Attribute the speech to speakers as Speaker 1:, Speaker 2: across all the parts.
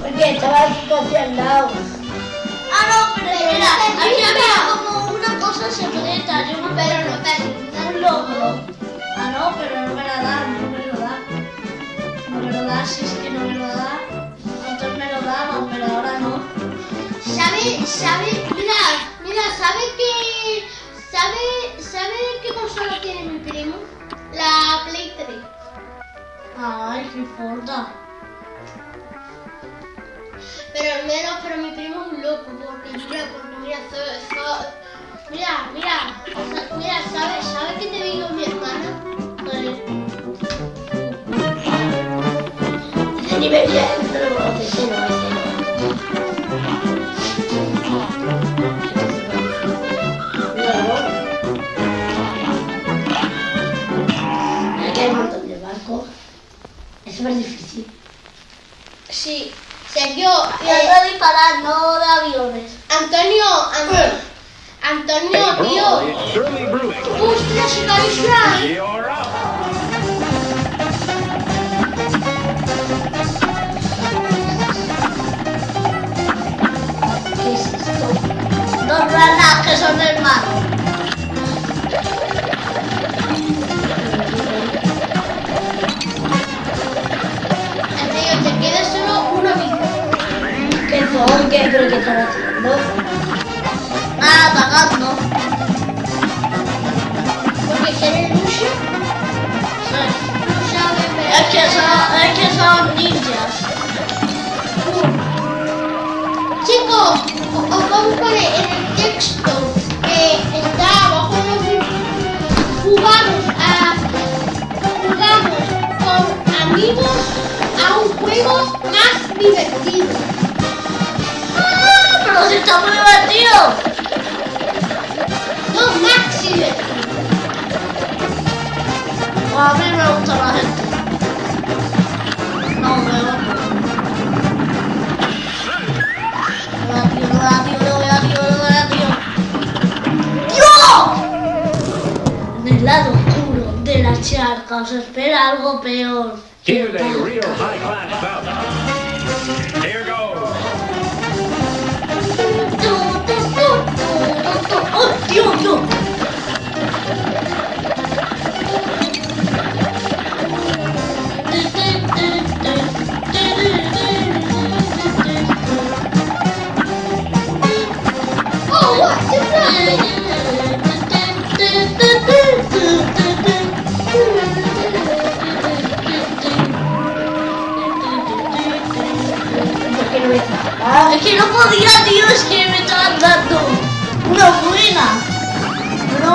Speaker 1: Porque estaba casi al lado.
Speaker 2: Ah, no, pero
Speaker 3: Pero no grita.
Speaker 2: había como una cosa secreta, yo me
Speaker 3: Pero no te
Speaker 2: un logro. Ah, no, pero no me la da, no me lo da. No me lo da, si es que no me lo da. Antes me lo daban, pero ahora no.
Speaker 3: ¿Sabe, sabe, mira, mira, ¿sabe qué, sabe, sabe qué consola tiene mi primo? La Play 3.
Speaker 2: Ay, qué importa.
Speaker 3: Pero al menos, pero mi primo es un loco, porque mira, porque mira, mira, mira, sea, mira, ¿sabe, sabe qué te digo mi hermana?
Speaker 1: No no. No. Aquí hay un montón de barcos. Es súper difícil.
Speaker 3: Sí, Sergio,
Speaker 2: y
Speaker 3: eh,
Speaker 2: disparar, no de aviones.
Speaker 3: Antonio, An- Antonio,
Speaker 4: Oh,
Speaker 3: tío, ostras, se cae.
Speaker 1: ¿Qué es esto?
Speaker 2: Dos ranas que son hermanos.
Speaker 1: ¿Qué. ¿Pero qué están haciendo?
Speaker 2: Nada, atacando.
Speaker 3: Porque no sabe
Speaker 2: Es que son, es que son ninjas.
Speaker 3: Chicos, os vamos a poner en el texto que está abajo de. Jugamos a jugamos con amigos a un juego más divertido.
Speaker 2: Si está muy divertido.
Speaker 3: No más divertido.
Speaker 2: A mí me gusta la gente. No, me gusta. No da tío, no da tío, no da tío, no da tío. ¡Dios! En el lado oscuro de la charca os espera algo peor. ¡Oh, tío, tío!
Speaker 3: Oh,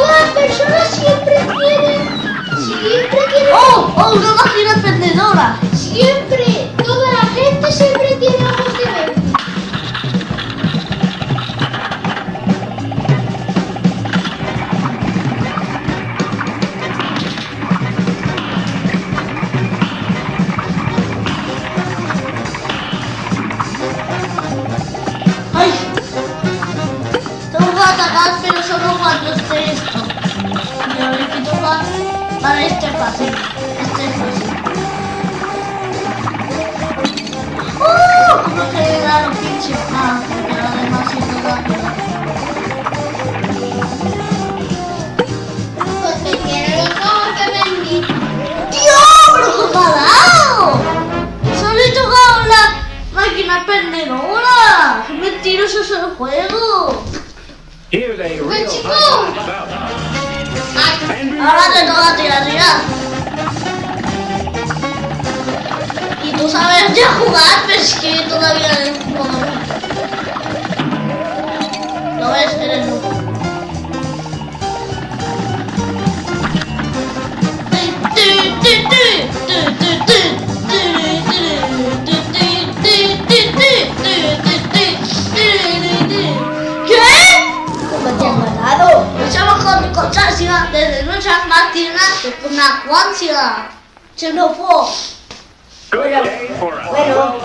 Speaker 3: las personas siempre quieren, siempre quieren,
Speaker 2: ¡Oh! ¡Oh! Una máquina expendedora.
Speaker 3: siempre, toda la gente siempre
Speaker 2: solo cuando esté esto. Y a ver qué toca. Vale, este es fácil. Este es. ¡Uh! ¿Cómo que le da los pinchos? Ah, porque lo demás sí toca.
Speaker 3: Porque quiero los venir.
Speaker 2: ¡Tío! ¡Pero cómo ha dado! ¡Solo he tocado la máquina expendedora! ¡Qué mentiroso es el juego!
Speaker 4: Here's a real And
Speaker 2: Ahora te toca tirar, tirar. Y tú sabes ya jugar, pero es que todavía no he jugado. Se no puedo.
Speaker 1: Bueno, bueno.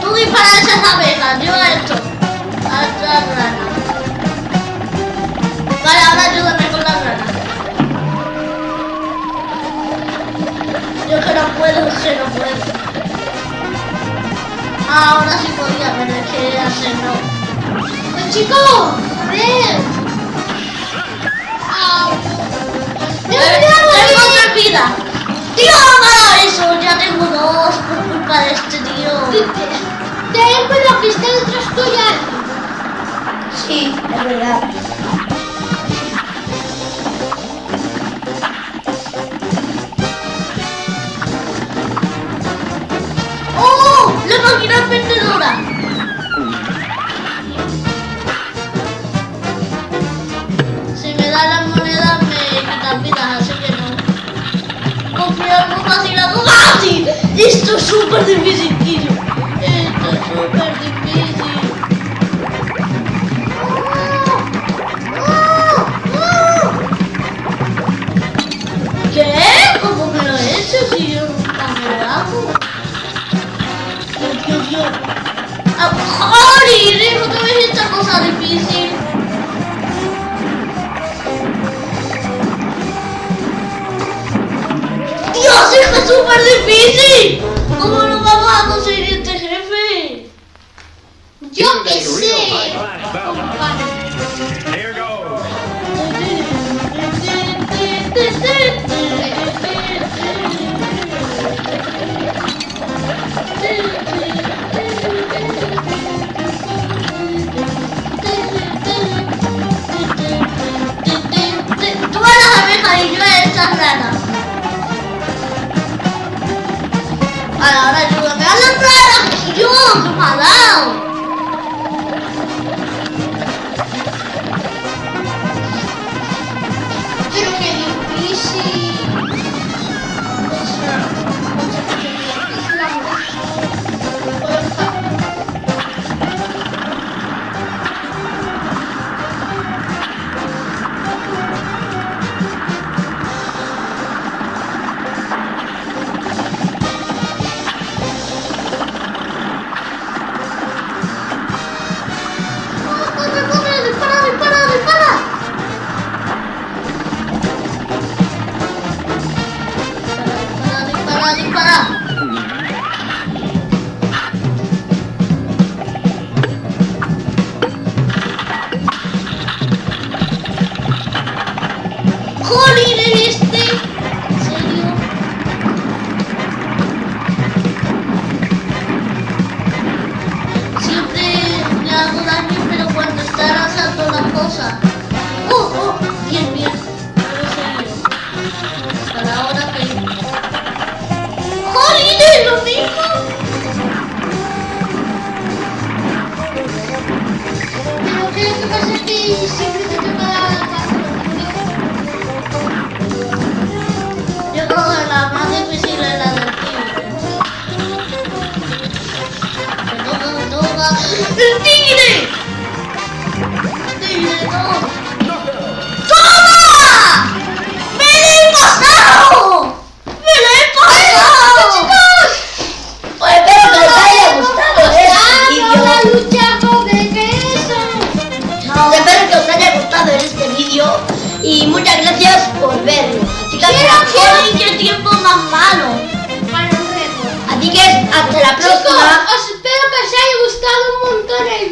Speaker 2: Tú disparas esas abejas, yo esto.
Speaker 3: Chicos, a ver.
Speaker 2: ¡Tengo otra vida! ¡Tío, no, eso! ¡Ya tengo dos! Isto é super difícil.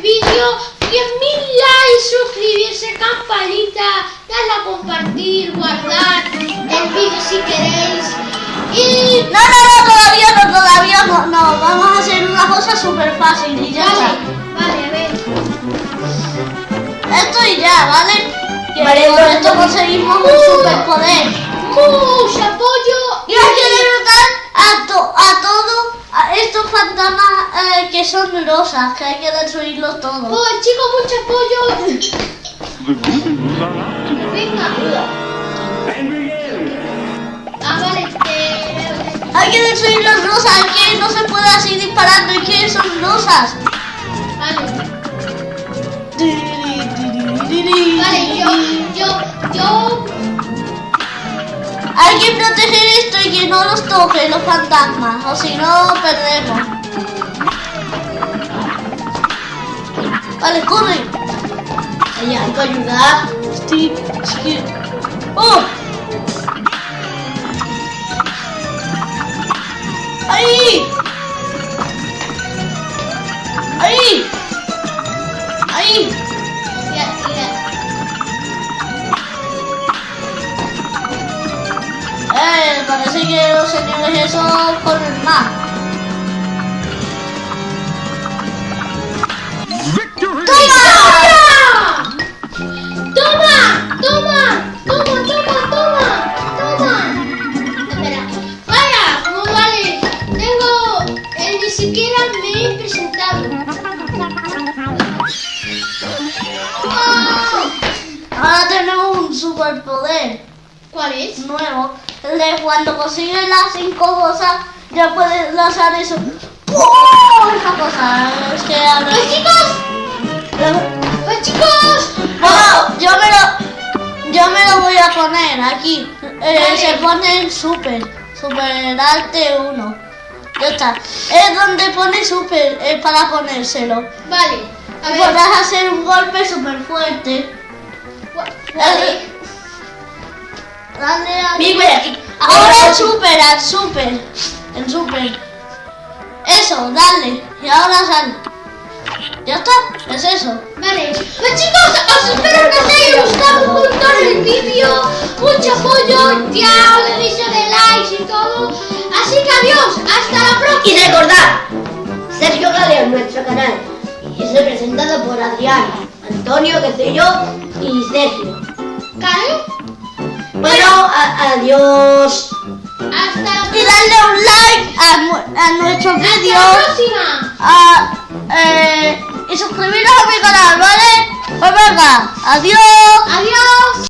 Speaker 1: vídeo,
Speaker 3: 10.000 likes, suscribirse, campanita, darle a compartir, guardar el vídeo si queréis. Y...
Speaker 2: No, no, no, todavía no, todavía no, no, vamos a hacer una cosa súper fácil y ya
Speaker 3: vale,
Speaker 2: está.
Speaker 3: Vale, a ver.
Speaker 2: Esto y ya, ¿vale?
Speaker 1: Vale,
Speaker 2: con esto conseguimos un uh, superpoder.
Speaker 3: Mucho apoyo.
Speaker 2: Y hay que derrotar a, to a todo Ah, estos fantasmas eh, que son rosas, que hay que destruirlos todos.
Speaker 3: Pues,
Speaker 4: ¡Oh, chico, mucho pollo!
Speaker 3: Venga. Ah, vale, que...
Speaker 2: Hay que destruir las rosas, que no se puede así disparando, es que son rosas.
Speaker 3: Vale. Vale, yo, yo, yo
Speaker 2: hay que proteger esto y que no los toquen los fantasmas, o si no perdemos. Vale, corre.
Speaker 1: Oye, hay que ayudar.
Speaker 2: Steve, Steve. ¡Oh! ¡Ahí! ¡Ahí! Los señores esos corren más.
Speaker 3: ¡Toma! ¡Toma! ¡Toma! ¡Toma, toma, toma! ¡Toma! Espera. ¡Vaya! No vale. Tengo... eh, ni siquiera me he presentado. ¡Oh!
Speaker 2: Ahora tenemos un superpoder
Speaker 3: ¿Cuál es?
Speaker 2: nuevo. El de cuando consigues las cinco cosas, ya puedes lanzar eso. ¡Oh! Esa cosa. Es que ahora.
Speaker 3: ¡Pues chicos! ¡Pues chicos!
Speaker 2: No, yo me lo. Yo me lo voy a poner aquí. Eh. Se pone en super. Super arte 1. Ya está. Es donde pone super. Es para ponérselo.
Speaker 3: Vale. A ver.
Speaker 2: podrás hacer un golpe súper fuerte.
Speaker 3: Vale.
Speaker 2: Dale a.
Speaker 1: Mira, mira, aquí.
Speaker 2: Ahora super, al super. El super. Eso, dale. Y ahora sal. Ya está, es eso.
Speaker 3: Vale, pues chicos, os espero que os haya gustado un montón el vídeo, mucho apoyo, ya os aviso de likes y todo. Así que adiós, hasta la próxima.
Speaker 1: Y recordad, Sergio Galeo, nuestro canal. Y es representado por Adrián, Antonio, que soy yo, y Sergio.
Speaker 3: ¿Vale?
Speaker 1: Bueno, adiós.
Speaker 3: Hasta,
Speaker 2: Y darle un like a, a nuestros
Speaker 3: hasta la
Speaker 2: vídeos.
Speaker 3: próxima.
Speaker 2: a- eh, y suscribiros a mi canal, ¿vale? Pues venga, adiós.
Speaker 3: Adiós.